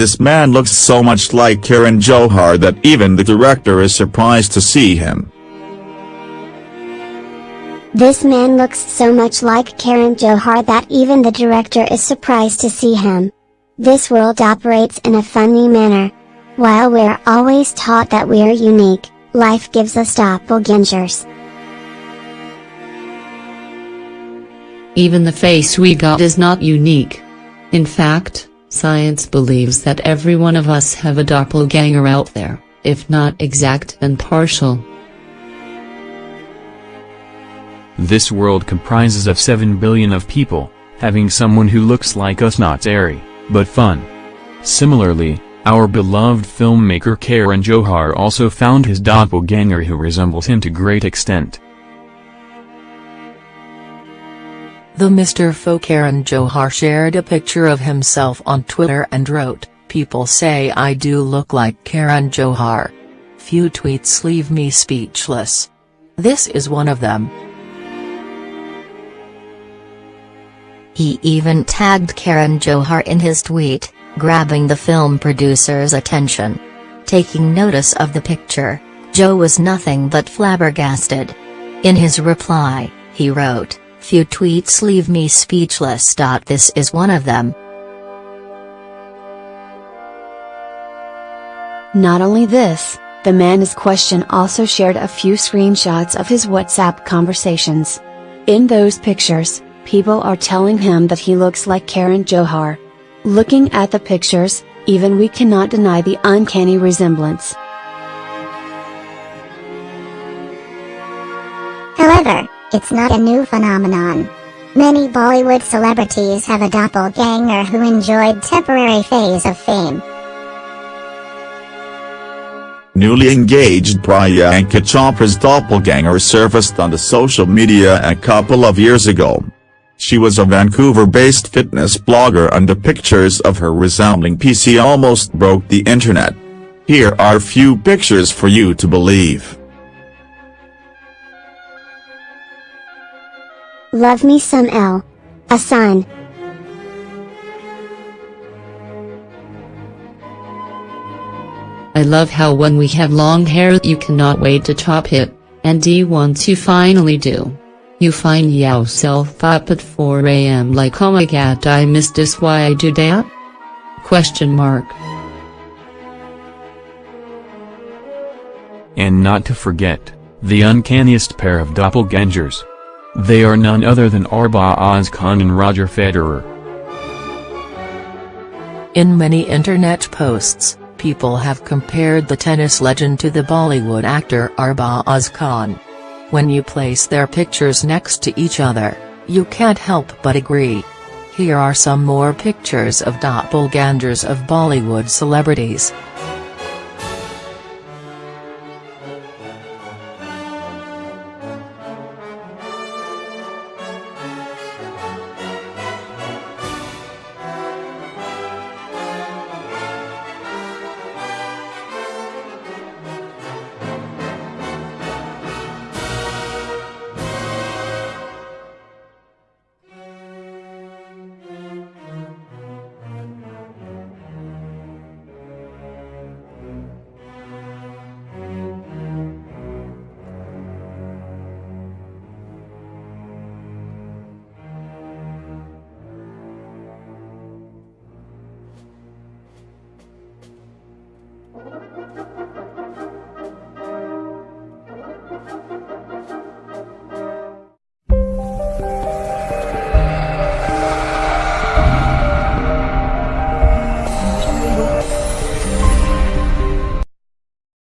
This man looks so much like Karan Johar that even the director is surprised to see him. This man looks so much like Karan Johar that even the director is surprised to see him. This world operates in a funny manner. While we're always taught that we're unique, life gives us doppelgangers. Even the face we got is not unique. In fact, science believes that every one of us have a doppelganger out there, if not exact and partial. This world comprises of 7 billion of people, having someone who looks like us not airy, but fun. Similarly, our beloved filmmaker Karan Johar also found his doppelganger who resembles him to great extent. The Mr. Karan Johar shared a picture of himself on Twitter and wrote, People say I do look like Karan Johar. Few tweets leave me speechless. This is one of them. He even tagged Karan Johar in his tweet, grabbing the film producer's attention. Taking notice of the picture, Joe was nothing but flabbergasted. In his reply, he wrote, Few tweets leave me speechless. This is one of them. Not only this, the man is question also shared a few screenshots of his WhatsApp conversations. In those pictures, people are telling him that he looks like Karan Johar. Looking at the pictures, even we cannot deny the uncanny resemblance. However, it's not a new phenomenon. Many Bollywood celebrities have a doppelganger who enjoyed temporary phase of fame. Newly engaged Priyanka Chopra's doppelganger surfaced on the social media a couple of years ago. She was a Vancouver-based fitness blogger and the pictures of her resembling PC almost broke the internet. Here are few pictures for you to believe. Love me some L. A sign. I love how when we have long hair you cannot wait to chop it, and D once you finally do. You find yourself up at 4 am like oh my god I missed this why I do that? Question mark. And not to forget, the uncanniest pair of doppelgangers. They are none other than Arbaaz Khan and Roger Federer. In many internet posts, people have compared the tennis legend to the Bollywood actor Arbaaz Khan. When you place their pictures next to each other, you can't help but agree. Here are some more pictures of doppelgangers of Bollywood celebrities. Música